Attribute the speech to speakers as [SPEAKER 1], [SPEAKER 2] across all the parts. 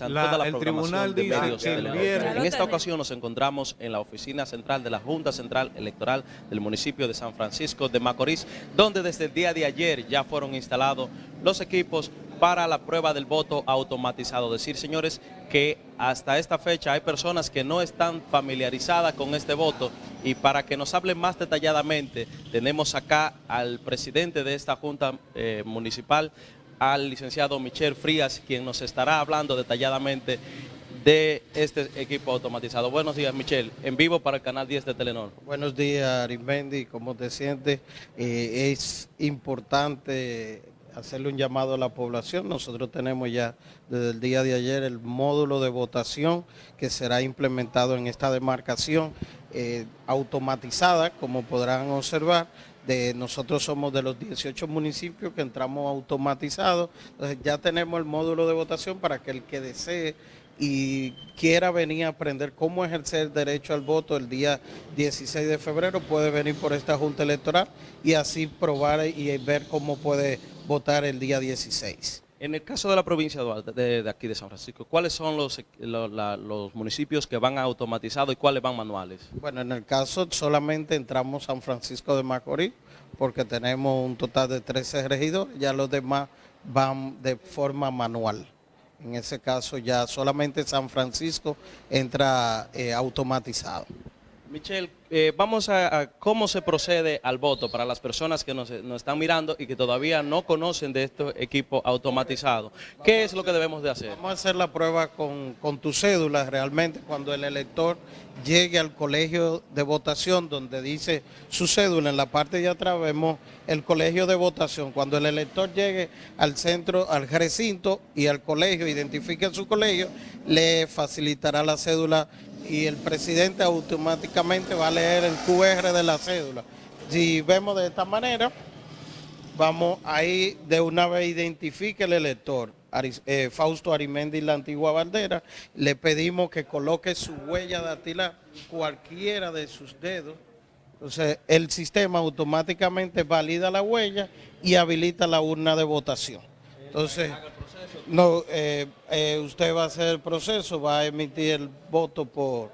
[SPEAKER 1] La, el tribunal dice que el viernes...
[SPEAKER 2] En esta ocasión nos encontramos en la oficina central de la Junta Central Electoral del municipio de San Francisco de Macorís, donde desde el día de ayer ya fueron instalados los equipos para la prueba del voto automatizado. Decir, señores, que hasta esta fecha hay personas que no están familiarizadas con este voto y para que nos hable más detalladamente, tenemos acá al presidente de esta Junta eh, Municipal, al licenciado Michel Frías, quien nos estará hablando detalladamente de este equipo automatizado. Buenos días, Michel, en vivo para el canal 10 de Telenor.
[SPEAKER 3] Buenos días, Arismendi, ¿cómo te sientes? Eh, es importante hacerle un llamado a la población. Nosotros tenemos ya desde el día de ayer el módulo de votación que será implementado en esta demarcación eh, automatizada, como podrán observar. De, nosotros somos de los 18 municipios que entramos automatizados, entonces ya tenemos el módulo de votación para que el que desee y quiera venir a aprender cómo ejercer derecho al voto el día 16 de febrero, puede venir por esta Junta Electoral y así probar y ver cómo puede votar el día 16.
[SPEAKER 2] En el caso de la provincia de, aquí de San Francisco, ¿cuáles son los, los, municipios que van automatizados y cuáles van manuales?
[SPEAKER 3] Bueno, en el caso solamente entramos San Francisco de Macorís, porque tenemos un total de 13 regidores, ya los demás van de forma manual. En ese caso ya solamente San Francisco entra eh, automatizado.
[SPEAKER 2] Michelle, eh, vamos a, cómo se procede al voto para las personas que nos, están mirando y que todavía no conocen de estos equipos automatizados. ¿Qué es lo que debemos de hacer?
[SPEAKER 3] Vamos a hacer la prueba con, con tu cédula realmente cuando el elector llegue al colegio de votación donde dice su cédula, en la parte de atrás vemos el colegio de votación. Cuando el elector llegue al centro, al recinto y al colegio, identifique su colegio, le facilitará la cédula y el presidente automáticamente va a leer el QR de la cédula. Si vemos de esta manera, vamos ahí de una vez identifique el elector. Eh, Fausto Arimendi, la antigua bandera, le pedimos que coloque su huella dactilar, cualquiera de sus dedos. Entonces, el sistema automáticamente valida la huella y habilita la urna de votación. Entonces, no, eh, eh, usted va a hacer el proceso, va a emitir el voto por,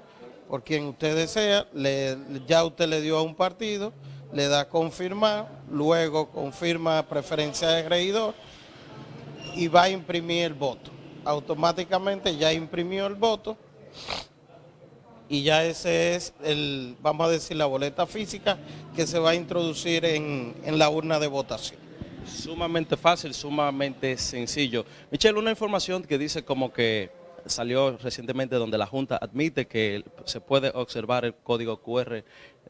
[SPEAKER 3] por quien usted desea, le, ya usted le dio a un partido, le da confirmar, luego confirma preferencia de regidor y va a imprimir el voto. Automáticamente ya imprimió el voto y ya ese es, el, vamos a decir, la boleta física que se va a introducir en, en la urna de votación.
[SPEAKER 2] Sumamente fácil, sumamente sencillo. Michelle, una información que dice como que salió recientemente donde la Junta admite que se puede observar el código QR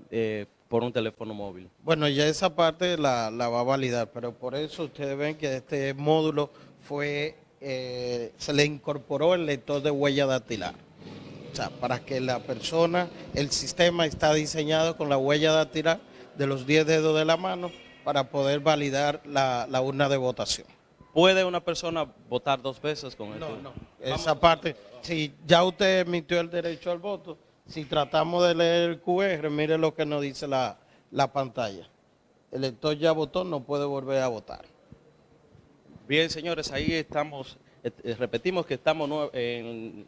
[SPEAKER 2] eh, por un teléfono móvil.
[SPEAKER 3] Bueno, ya esa parte la, va a validar, pero por eso ustedes ven que este módulo fue, eh, se le incorporó el lector de huella dactilar. O sea, para que la persona, el sistema está diseñado con la huella dactilar de los 10 dedos de la mano para poder validar la, urna de votación.
[SPEAKER 2] ¿Puede una persona votar dos veces con esto?
[SPEAKER 3] No, no. Esa parte, si ya usted emitió el derecho al voto, si tratamos de leer el QR, mire lo que nos dice la, la pantalla. El elector ya votó, no puede volver a votar.
[SPEAKER 2] Bien, señores, ahí estamos, eh, repetimos que estamos en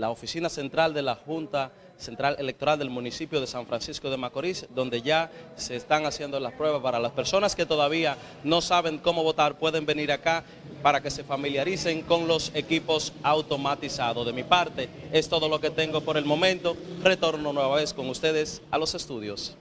[SPEAKER 2] la oficina central de la Junta Central Electoral del municipio de San Francisco de Macorís, donde ya se están haciendo las pruebas para las personas que todavía no saben cómo votar, pueden venir acá para que se familiaricen con los equipos automatizados. De mi parte, es todo lo que tengo por el momento. Retorno nueva vez con ustedes a los estudios.